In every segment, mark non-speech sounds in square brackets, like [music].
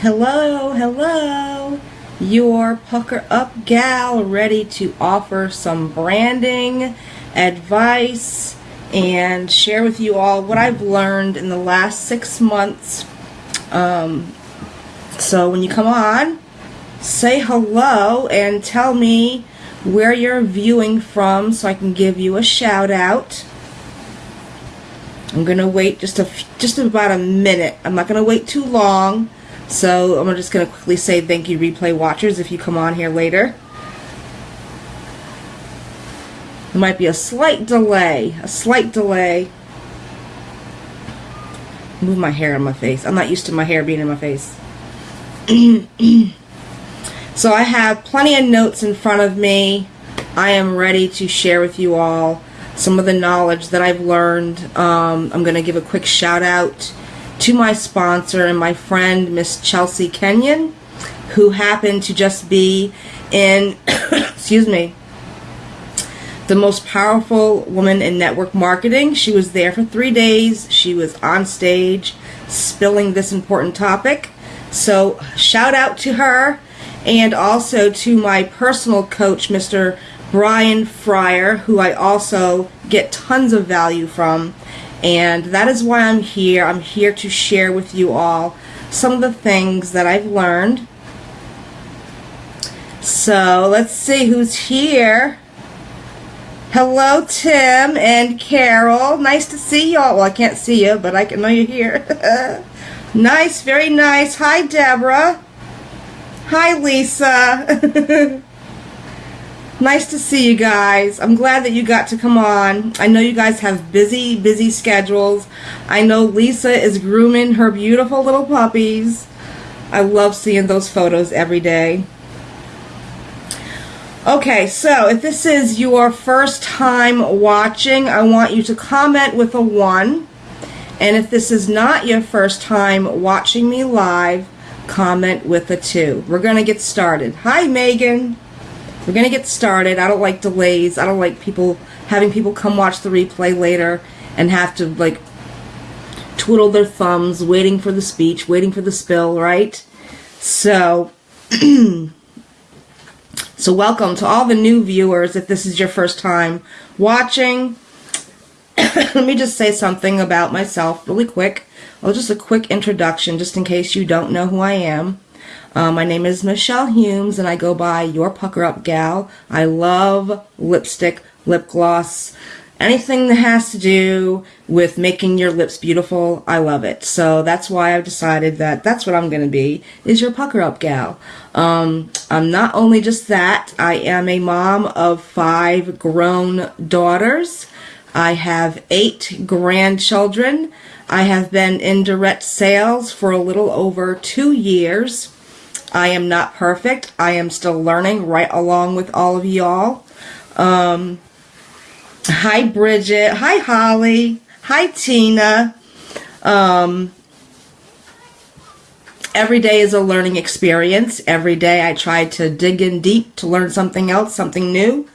Hello, hello. Your pucker up gal ready to offer some branding advice and share with you all what I've learned in the last six months. Um, so when you come on, say hello and tell me where you're viewing from so I can give you a shout out. I'm gonna wait just a just about a minute. I'm not gonna wait too long so I'm just going to quickly say thank you replay watchers if you come on here later. There might be a slight delay, a slight delay. Move my hair on my face. I'm not used to my hair being in my face. [clears throat] so I have plenty of notes in front of me. I am ready to share with you all some of the knowledge that I've learned. Um, I'm going to give a quick shout out to my sponsor and my friend, Miss Chelsea Kenyon, who happened to just be in, [coughs] excuse me, the most powerful woman in network marketing. She was there for three days. She was on stage spilling this important topic. So, shout out to her and also to my personal coach, Mr. Brian Fryer, who I also get tons of value from. And that is why I'm here. I'm here to share with you all some of the things that I've learned. So let's see who's here. Hello, Tim and Carol. Nice to see y'all. Well, I can't see you, but I can know you're here. [laughs] nice, very nice. Hi, Deborah. Hi, Lisa. [laughs] Nice to see you guys. I'm glad that you got to come on. I know you guys have busy, busy schedules. I know Lisa is grooming her beautiful little puppies. I love seeing those photos every day. Okay, so if this is your first time watching, I want you to comment with a 1. And if this is not your first time watching me live, comment with a 2. We're going to get started. Hi, Megan. We're going to get started. I don't like delays. I don't like people having people come watch the replay later and have to like twiddle their thumbs waiting for the speech, waiting for the spill, right? So [clears throat] So welcome to all the new viewers if this is your first time watching. [coughs] Let me just say something about myself really quick. Well, just a quick introduction just in case you don't know who I am. Uh, my name is Michelle Humes and I go by Your Pucker Up Gal. I love lipstick, lip gloss, anything that has to do with making your lips beautiful. I love it. So that's why I've decided that that's what I'm going to be, is Your Pucker Up Gal. Um, I'm not only just that, I am a mom of five grown daughters. I have eight grandchildren. I have been in direct sales for a little over two years. I am not perfect. I am still learning right along with all of y'all. Um, hi, Bridget. Hi, Holly. Hi, Tina. Um, every day is a learning experience. Every day I try to dig in deep to learn something else, something new.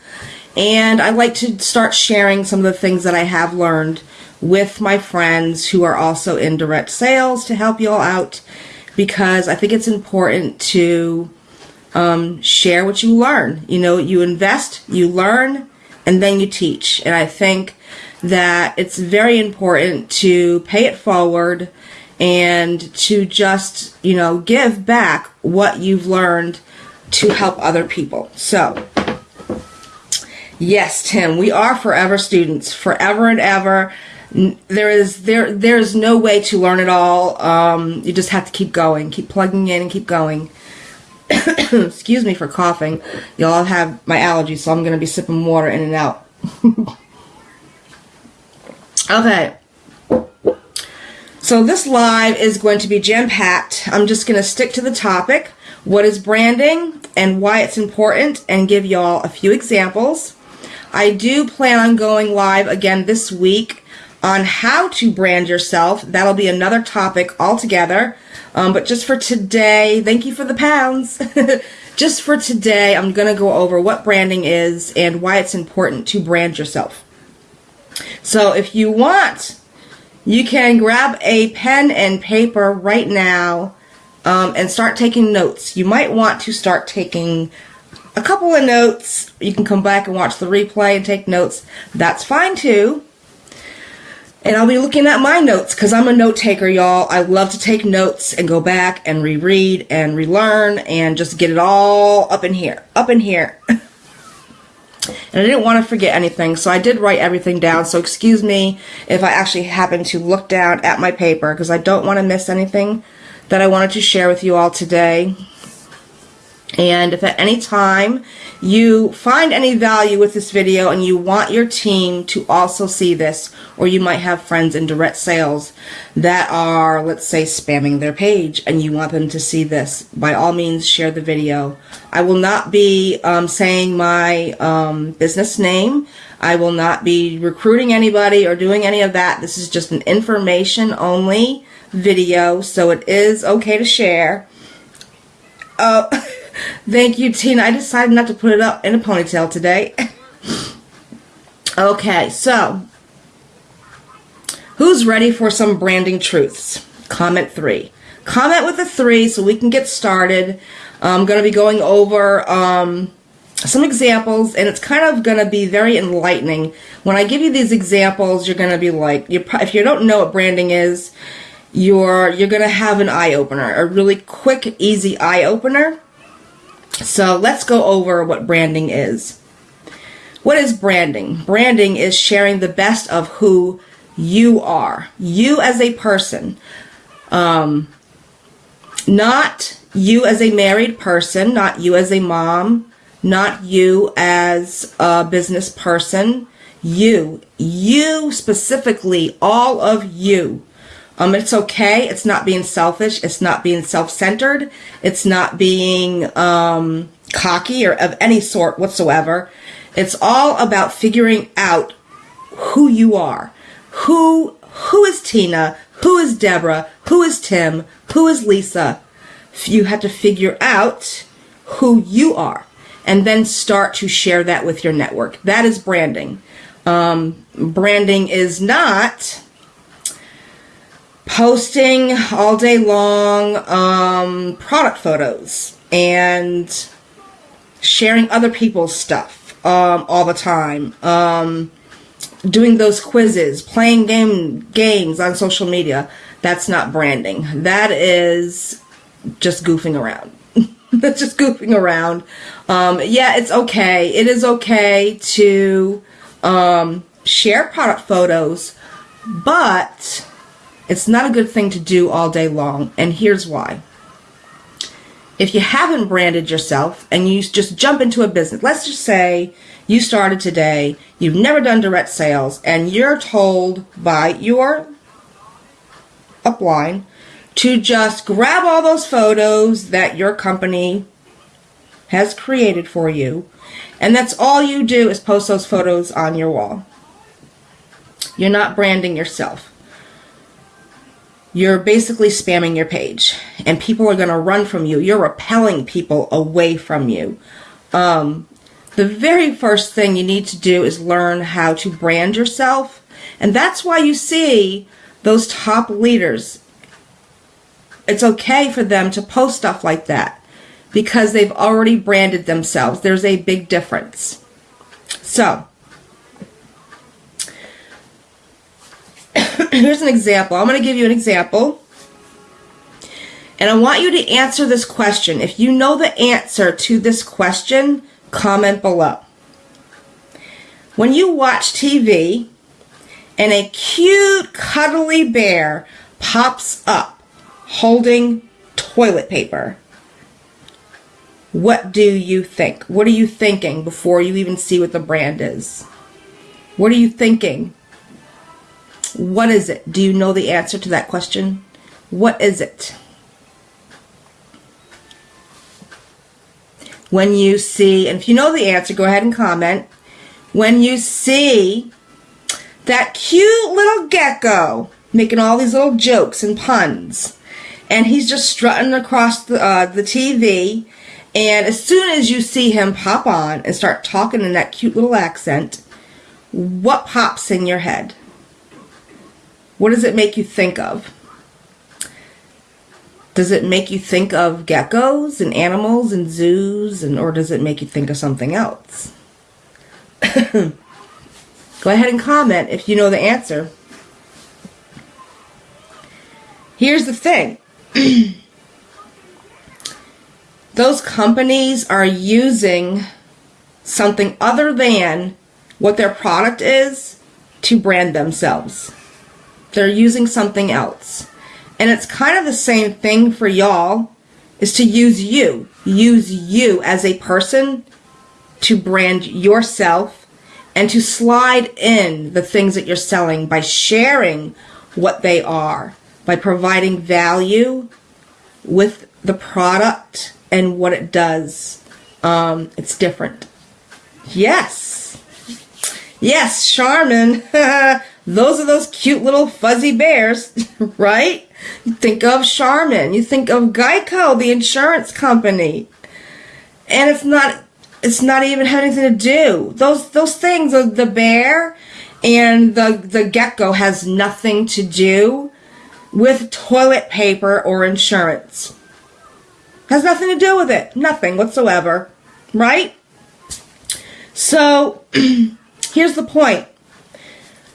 And I like to start sharing some of the things that I have learned with my friends who are also in direct sales to help you all out because I think it's important to um, share what you learn. You know, you invest, you learn, and then you teach. And I think that it's very important to pay it forward and to just, you know, give back what you've learned to help other people. So, yes, Tim, we are forever students, forever and ever there is there there's no way to learn it all. Um, you just have to keep going, keep plugging in, and keep going. [coughs] Excuse me for coughing. Y'all have my allergies, so I'm gonna be sipping water in and out. [laughs] okay. So this live is going to be jam-packed. I'm just going to stick to the topic. What is branding and why it's important and give y'all a few examples. I do plan on going live again this week on how to brand yourself. That'll be another topic altogether. Um, but just for today, thank you for the pounds. [laughs] just for today, I'm going to go over what branding is and why it's important to brand yourself. So if you want, you can grab a pen and paper right now um, and start taking notes. You might want to start taking a couple of notes. You can come back and watch the replay and take notes. That's fine too. And I'll be looking at my notes because I'm a note taker, y'all. I love to take notes and go back and reread and relearn and just get it all up in here. Up in here. [laughs] and I didn't want to forget anything, so I did write everything down. So excuse me if I actually happen to look down at my paper because I don't want to miss anything that I wanted to share with you all today. And if at any time you find any value with this video and you want your team to also see this, or you might have friends in direct sales that are, let's say, spamming their page and you want them to see this, by all means, share the video. I will not be um, saying my um, business name. I will not be recruiting anybody or doing any of that. This is just an information only video, so it is okay to share. Oh. [laughs] Thank you, Tina. I decided not to put it up in a ponytail today. okay, so who's ready for some branding truths? Comment three. Comment with a three so we can get started. I'm going to be going over um, some examples, and it's kind of going to be very enlightening. When I give you these examples, you're going to be like, if you don't know what branding is, you're you're going to have an eye opener, a really quick, easy eye opener. So let's go over what branding is. What is branding? Branding is sharing the best of who you are, you as a person. Um, not you as a married person, not you as a mom, not you as a business person, you, you specifically, all of you. Um, it's okay. It's not being selfish. It's not being self-centered. It's not being um, cocky or of any sort whatsoever. It's all about figuring out who you are. Who who is Tina? Who is Deborah? Who is Tim? Who is Lisa? You have to figure out who you are and then start to share that with your network. That is branding. Um, branding is not posting all day long um, product photos and sharing other people's stuff um, all the time. Um, doing those quizzes, playing game games on social media. That's not branding. That is just goofing around. [laughs] That's just goofing around. Um, yeah, it's okay. It is okay to um, share product photos, but it's not a good thing to do all day long, and here's why. If you haven't branded yourself and you just jump into a business, let's just say you started today, you've never done direct sales, and you're told by your upline to just grab all those photos that your company has created for you, and that's all you do is post those photos on your wall. You're not branding yourself you're basically spamming your page and people are going to run from you. You're repelling people away from you. Um, the very first thing you need to do is learn how to brand yourself. And that's why you see those top leaders. It's okay for them to post stuff like that because they've already branded themselves. There's a big difference. So, [clears throat] here's an example. I'm going to give you an example. And I want you to answer this question. If you know the answer to this question, comment below. When you watch TV and a cute cuddly bear pops up holding toilet paper, what do you think? What are you thinking before you even see what the brand is? What are you thinking? What is it? Do you know the answer to that question? What is it? When you see, and if you know the answer, go ahead and comment. When you see that cute little gecko making all these little jokes and puns, and he's just strutting across the, uh, the TV, and as soon as you see him pop on and start talking in that cute little accent, what pops in your head? What does it make you think of? Does it make you think of geckos and animals and zoos, and or does it make you think of something else? [coughs] Go ahead and comment if you know the answer. Here's the thing. [coughs] Those companies are using something other than what their product is to brand themselves. They're using something else. And it's kind of the same thing for y'all is to use you. Use you as a person to brand yourself and to slide in the things that you're selling by sharing what they are, by providing value with the product and what it does. Um, it's different. Yes. Yes, Charmin. [laughs] those are those cute little fuzzy bears, [laughs] right? You think of Charmin. You think of Geico, the insurance company. And it's not it's not even have anything to do. Those those things, the, the bear and the the gecko has nothing to do with toilet paper or insurance. Has nothing to do with it. Nothing whatsoever. Right? So, [clears throat] here's the point.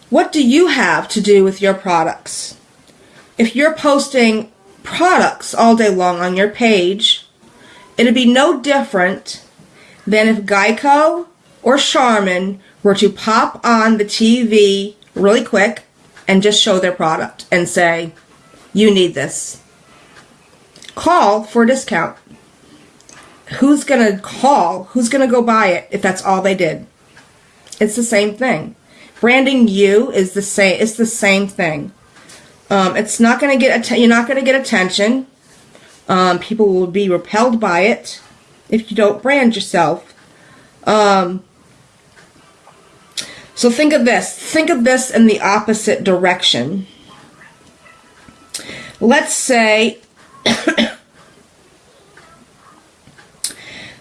What do you have to do with your products? If you're posting products all day long on your page, it'd be no different than if Geico or Charmin were to pop on the TV really quick and just show their product and say, you need this. Call for a discount. Who's going to call? Who's going to go buy it if that's all they did? It's the same thing. Branding you is the same. It's the same thing. Um, it's not going to get. you're not going to get attention. Um, people will be repelled by it if you don't brand yourself. Um, so think of this. Think of this in the opposite direction. Let's say [coughs]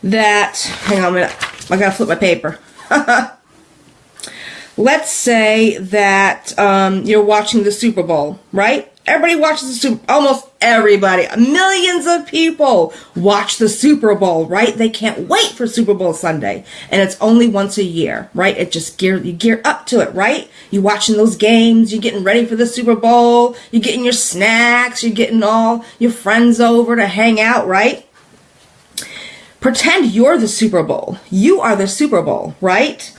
that, hang on a minute, I gotta flip my paper. [laughs] Let's say that um, you're watching the Super Bowl, right? Everybody watches the Super almost everybody, millions of people watch the Super Bowl, right? They can't wait for Super Bowl Sunday. And it's only once a year, right? It just gear you gear up to it, right? You watching those games, you're getting ready for the Super Bowl, you're getting your snacks, you're getting all your friends over to hang out, right? Pretend you're the Super Bowl. You are the Super Bowl, right?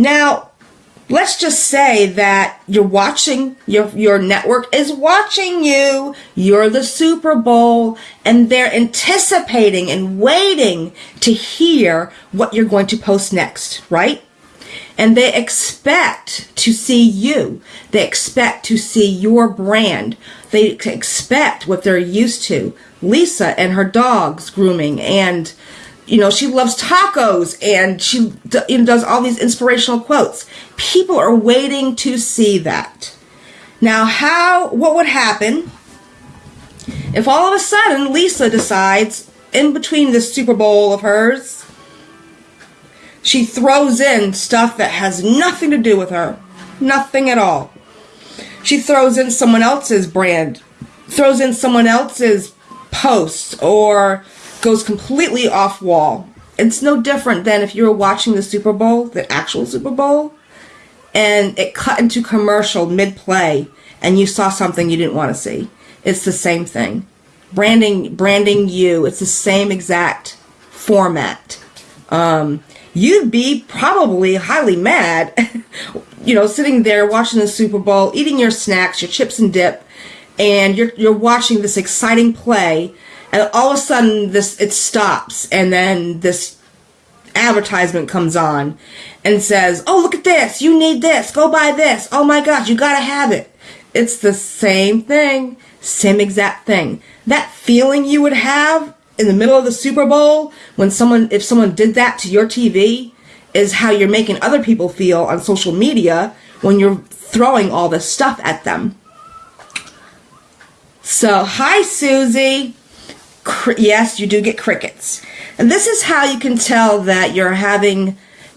Now, let's just say that you're watching your your network is watching you you're the super bowl and they're anticipating and waiting to hear what you're going to post next right? And they expect to see you. They expect to see your brand. They expect what they're used to. Lisa and her dogs grooming and you know, she loves tacos and she does all these inspirational quotes. People are waiting to see that. Now, how, what would happen if all of a sudden Lisa decides in between this Super Bowl of hers, she throws in stuff that has nothing to do with her. Nothing at all. She throws in someone else's brand, throws in someone else's posts or goes completely off wall. It's no different than if you were watching the Super Bowl, the actual Super Bowl, and it cut into commercial mid play and you saw something you didn't want to see. It's the same thing. Branding, branding you, it's the same exact format. Um, you'd be probably highly mad, [laughs] you know, sitting there watching the Super Bowl, eating your snacks, your chips and dip, and you're, you're watching this exciting play and all of a sudden this it stops and then this advertisement comes on and says oh look at this you need this go buy this oh my gosh you gotta have it. It's the same thing same exact thing. That feeling you would have in the middle of the super bowl when someone if someone did that to your tv is how you're making other people feel on social media when you're throwing all this stuff at them. So hi susie yes, you do get crickets. And this is how you can tell that you're having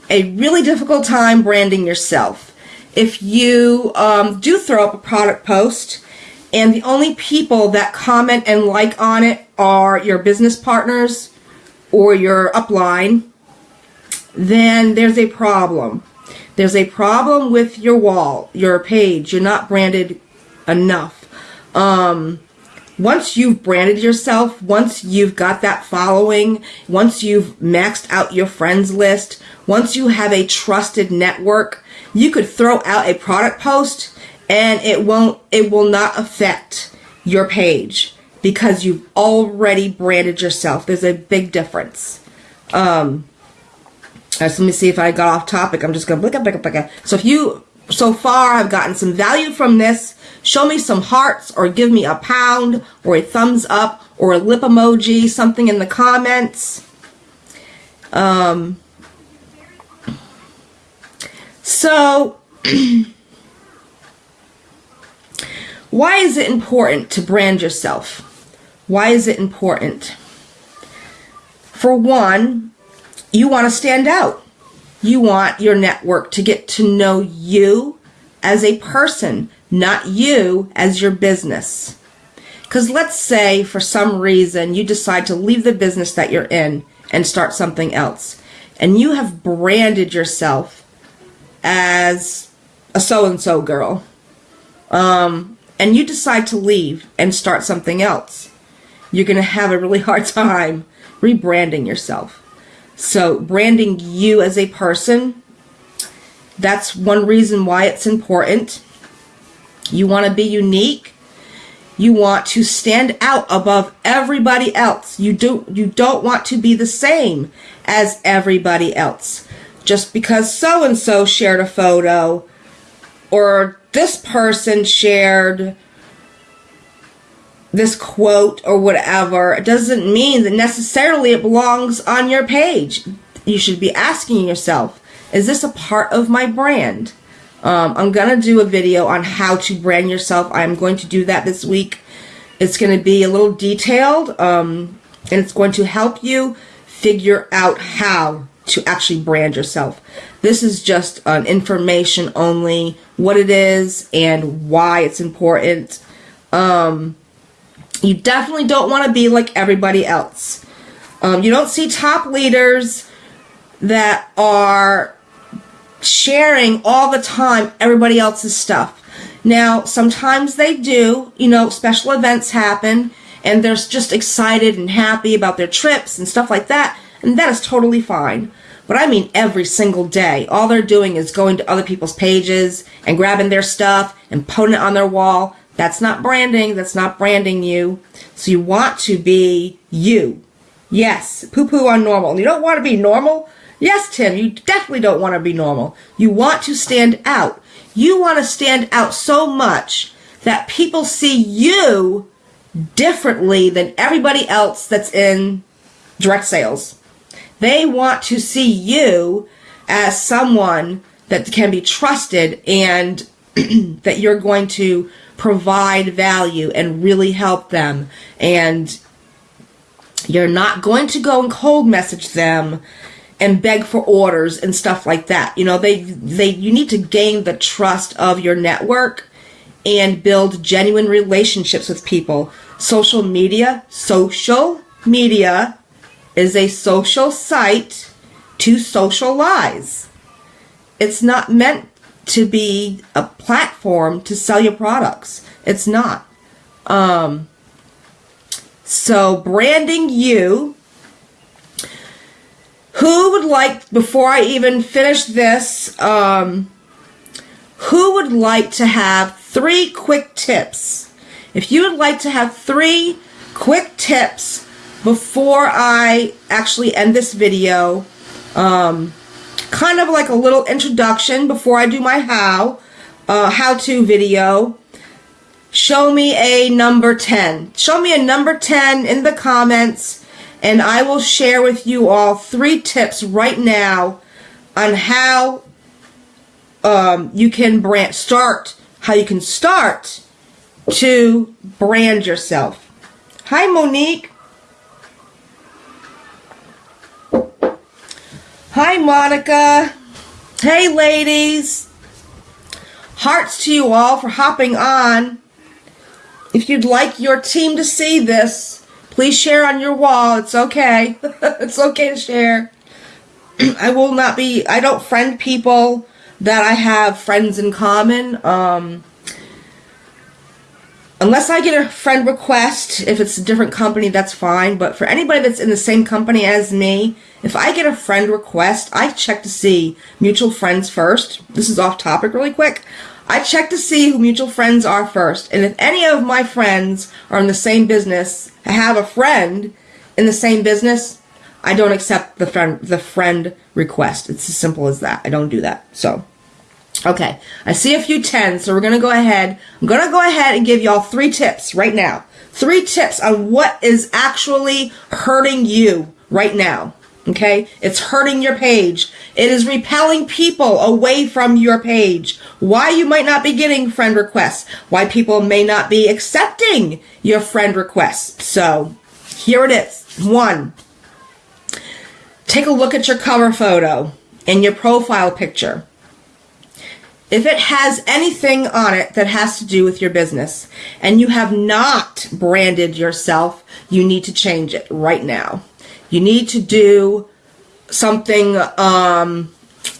a really difficult time branding yourself. If you um, do throw up a product post and the only people that comment and like on it are your business partners or your upline, then there's a problem. There's a problem with your wall, your page. You're not branded enough. Um, once you've branded yourself, once you've got that following, once you've maxed out your friends list, once you have a trusted network, you could throw out a product post and it won't, it will not affect your page because you've already branded yourself. There's a big difference. Um, let me see if I got off topic. I'm just to blick up, blick up, blick up. So if you so far have gotten some value from this, show me some hearts or give me a pound or a thumbs up or a lip emoji, something in the comments. Um, so, [clears throat] why is it important to brand yourself? Why is it important? For one, you want to stand out. You want your network to get to know you as a person, not you as your business. Because let's say for some reason you decide to leave the business that you're in and start something else. And you have branded yourself as a so and so girl. Um, and you decide to leave and start something else. You're going to have a really [laughs] hard time rebranding yourself. So branding you as a person, that's one reason why it's important. You want to be unique. You want to stand out above everybody else. You do you don't want to be the same as everybody else. Just because so and so shared a photo or this person shared this quote or whatever it doesn't mean that necessarily it belongs on your page. You should be asking yourself, is this a part of my brand? Um, I'm going to do a video on how to brand yourself. I'm going to do that this week. It's going to be a little detailed um, and it's going to help you figure out how to actually brand yourself. This is just information only, what it is and why it's important. Um, you definitely don't want to be like everybody else. Um, you don't see top leaders that are sharing all the time everybody else's stuff. Now, sometimes they do, you know, special events happen and they're just excited and happy about their trips and stuff like that, and that is totally fine. But I mean every single day. All they're doing is going to other people's pages and grabbing their stuff and putting it on their wall. That's not branding. That's not branding you. So you want to be you. Yes, poo-poo on normal. You don't want to be normal? Yes, Tim, you definitely don't want to be normal. You want to stand out. You want to stand out so much that people see you differently than everybody else that's in direct sales. They want to see you as someone that can be trusted and [clears throat] that you're going to provide value and really help them. And you're not going to go and cold message them and beg for orders and stuff like that. You know, they they you need to gain the trust of your network and build genuine relationships with people. Social media, social media is a social site to socialize. It's not meant to be a platform to sell your products. It's not. Um, so branding you. Who would like, before I even finish this, um, who would like to have three quick tips? If you would like to have three quick tips before I actually end this video, um, kind of like a little introduction before I do my how, uh, how-to video. Show me a number 10. Show me a number 10 in the comments and I will share with you all three tips right now on how um, you can brand start, how you can start to brand yourself. Hi, Monique. Hi, Monica. Hey, ladies. Hearts to you all for hopping on. if you'd like your team to see this, please share on your wall. It's okay. [laughs] it's okay to share. [clears throat] I will not be, I don't friend people that I have friends in common. Um, unless I get a friend request, if it's a different company, that's fine. But for anybody that's in the same company as me, if I get a friend request, I check to see mutual friends first. This is off topic really quick. I check to see who mutual friends are first. And if any of my friends are in the same business, I have a friend in the same business, I don't accept the friend the friend request. It's as simple as that. I don't do that. So okay. I see a few tens, so we're gonna go ahead. I'm gonna go ahead and give y'all three tips right now. Three tips on what is actually hurting you right now. Okay? It's hurting your page. It is repelling people away from your page. Why you might not be getting friend requests. Why people may not be accepting your friend requests. So, here it is. One, take a look at your cover photo and your profile picture. If it has anything on it that has to do with your business and you have not branded yourself, you need to change it right now. You need to do something um,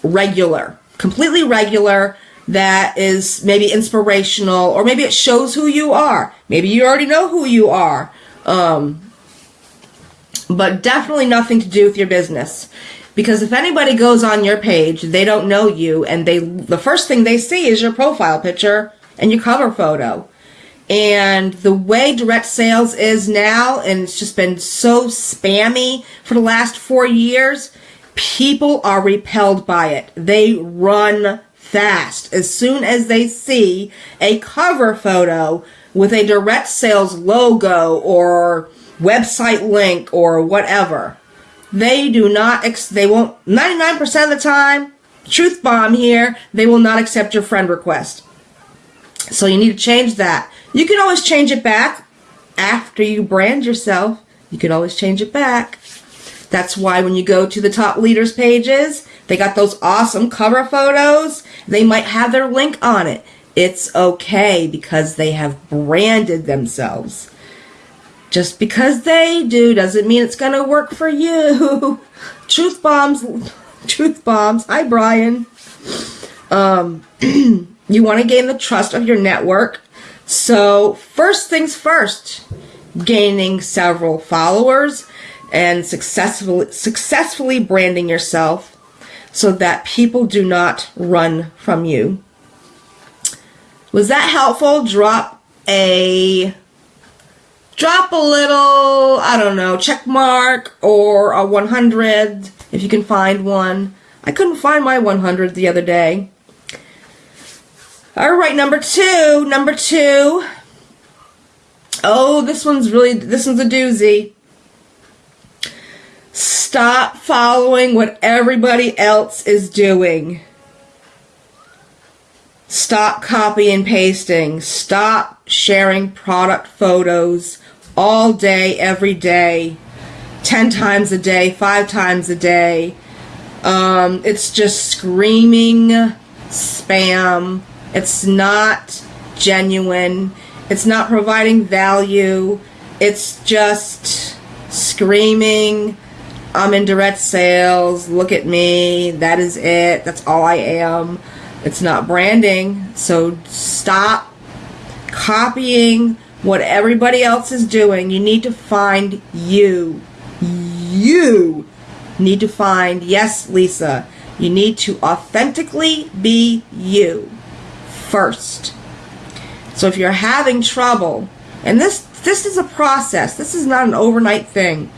regular, completely regular that is maybe inspirational or maybe it shows who you are. Maybe you already know who you are. Um, but definitely nothing to do with your business. Because if anybody goes on your page, they don't know you and they the first thing they see is your profile picture and your cover photo. And the way direct sales is now, and it's just been so spammy for the last four years, people are repelled by it. They run fast as soon as they see a cover photo with a direct sales logo or website link or whatever. They do not, ex- they won't, 99% of the time, truth bomb here, they will not accept your friend request. So you need to change that. You can always change it back after you brand yourself. You can always change it back. That's why when you go to the top leaders pages, they got those awesome cover photos. They might have their link on it. It's okay because they have branded themselves. Just because they do doesn't mean it's going to work for you. [laughs] truth bombs, truth bombs. Hi, Brian. Um, [clears throat] you want to gain the trust of your network. So, first things first, gaining several followers and successfully successfully branding yourself so that people do not run from you. Was that helpful? Drop a drop a little, I don't know, check mark or a 100 if you can find one. I couldn't find my 100 the other day. All right, number two, number two. Oh, this one's really, this one's a doozy. Stop following what everybody else is doing. Stop copy and pasting. Stop sharing product photos all day, every day, 10 times a day, 5 times a day. Um, it's just screaming spam it's not genuine. It's not providing value. It's just screaming, I'm in direct sales. Look at me. That is it. That's all I am. It's not branding. So stop copying what everybody else is doing. You need to find you. You need to find, yes, Lisa, you need to authentically be you first. So if you're having trouble, and this this is a process. This is not an overnight thing.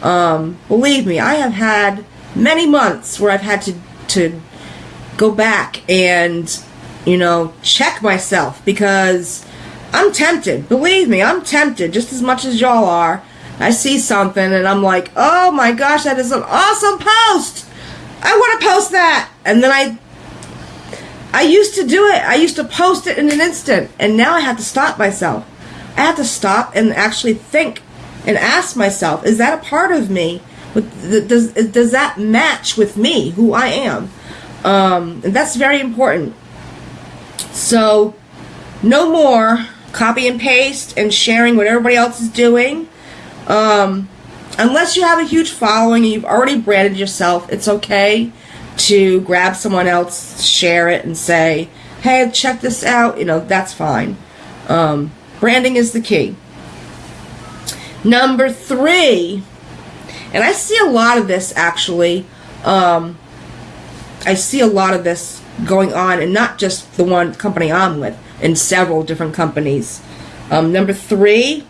Um, believe me, I have had many months where I've had to to go back and you know check myself because I'm tempted. Believe me, I'm tempted just as much as y'all are. I see something and I'm like, oh my gosh, that is an awesome post. I want to post that, and then I I used to do it. I used to post it in an instant, and now I have to stop myself. I have to stop and actually think and ask myself, is that a part of me? Does does that match with me, who I am? Um, and that's very important. So, no more copy and paste and sharing what everybody else is doing. Um, unless you have a huge following and you've already branded yourself, it's okay to grab someone else, share it, and say, hey, check this out. You know, that's fine. Um, branding is the key. Number three, and I see a lot of this actually. Um, I see a lot of this going on, and not just the one company I'm with, in several different companies. Um, number three,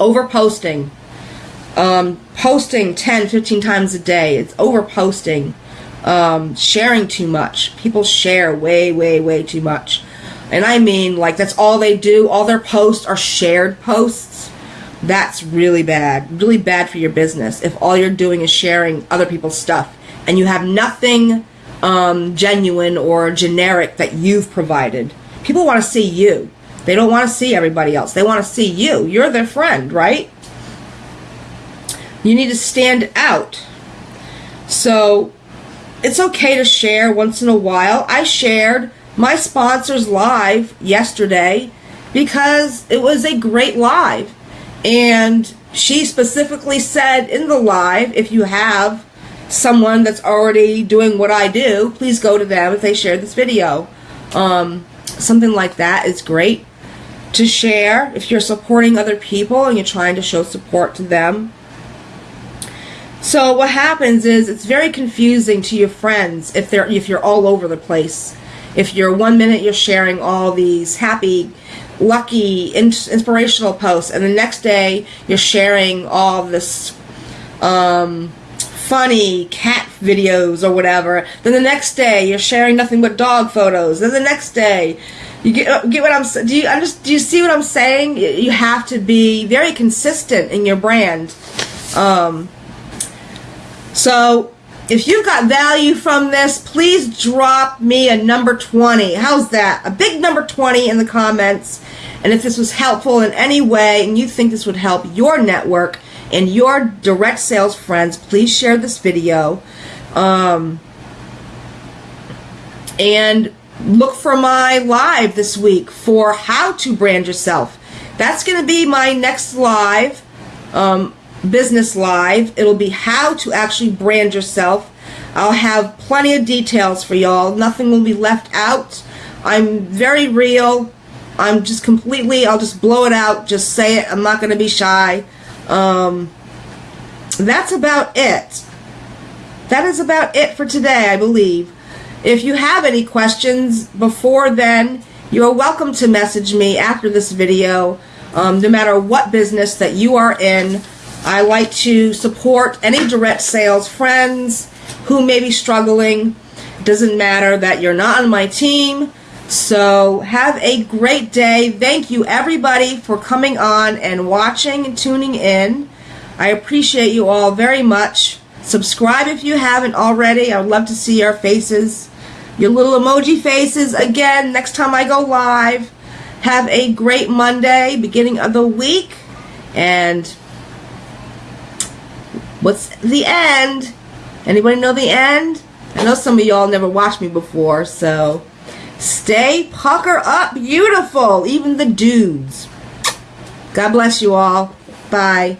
over posting. Um, posting 10, 15 times a day. It's over posting. Um, sharing too much. People share way, way, way too much. And I mean, like, that's all they do. All their posts are shared posts. That's really bad. Really bad for your business if all you're doing is sharing other people's stuff and you have nothing um, genuine or generic that you've provided. People want to see you. They don't want to see everybody else. They want to see you. You're their friend, right? You need to stand out. So it's okay to share once in a while. I shared my sponsors live yesterday because it was a great live. And she specifically said in the live, if you have someone that's already doing what I do, please go to them if they share this video. Um, something like that is great to share if you're supporting other people and you're trying to show support to them. So what happens is it's very confusing to your friends if they're if you're all over the place. If you're one minute you're sharing all these happy, lucky, inspirational posts, and the next day you're sharing all this um, funny cat videos or whatever. Then the next day you're sharing nothing but dog photos. Then the next day you get uh, get what I'm do you I just do you see what I'm saying? You have to be very consistent in your brand. Um, so if you got value from this, please drop me a number 20. How's that? A big number 20 in the comments. And if this was helpful in any way and you think this would help your network, and your direct sales friends, please share this video. Um, and look for my live this week for how to brand yourself. That's going to be my next live, um, business live. It'll be how to actually brand yourself. I'll have plenty of details for y'all. Nothing will be left out. I'm very real. I'm just completely, I'll just blow it out. Just say it. I'm not going to be shy. Um, that's about it. That is about it for today, I believe. If you have any questions before then, you are welcome to message me after this video. Um, no matter what business that you are in, I like to support any direct sales friends who may be struggling. Doesn't matter that you're not on my team. So have a great day. Thank you everybody for coming on and watching and tuning in. I appreciate you all very much. Subscribe if you haven't already. I would love to see your faces, your little emoji faces again next time I go live. Have a great Monday, beginning of the week. And what's the end? Anybody know the end? I know some of y'all never watched me before, so Stay pucker up beautiful, even the dudes. God bless you all. Bye.